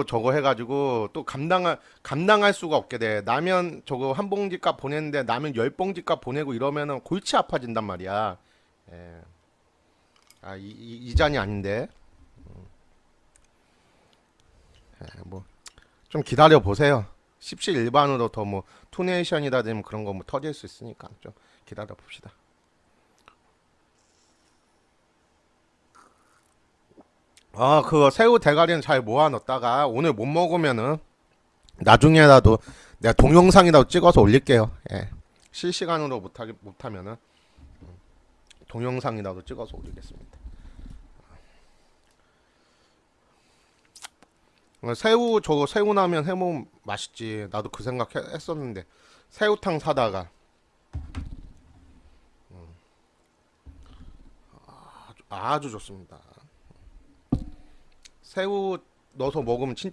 또 저거 해가지고 또 감당할 감당할 수가 없게 돼. 라면 저거 한 봉지값 보냈는데 라면 열 봉지값 보내고 이러면은 골치 아파진단 말이야. 예. 아, 이, 이, 이 잔이 아닌데. 음. 예, 뭐, 좀 기다려 보세요. 십시일반으로 더 뭐, 투네이션이라든지 그런 거 뭐 터질 수 있으니까 좀 기다려 봅시다. 아, 그거 새우 대가리는 잘 모아 넣었다가 오늘 못 먹으면은 나중에라도 내가 동영상이라도 찍어서 올릴게요. 예. 실시간으로 못하기 못하면은 음, 동영상이라도 찍어서 올리겠습니다. 어, 새우 저거 새우 나면 해먹으면 맛있지. 나도 그 생각 해- 했었는데 새우탕 사다가 음. 아주, 아주 좋습니다. 새우 넣어서 먹으면 진짜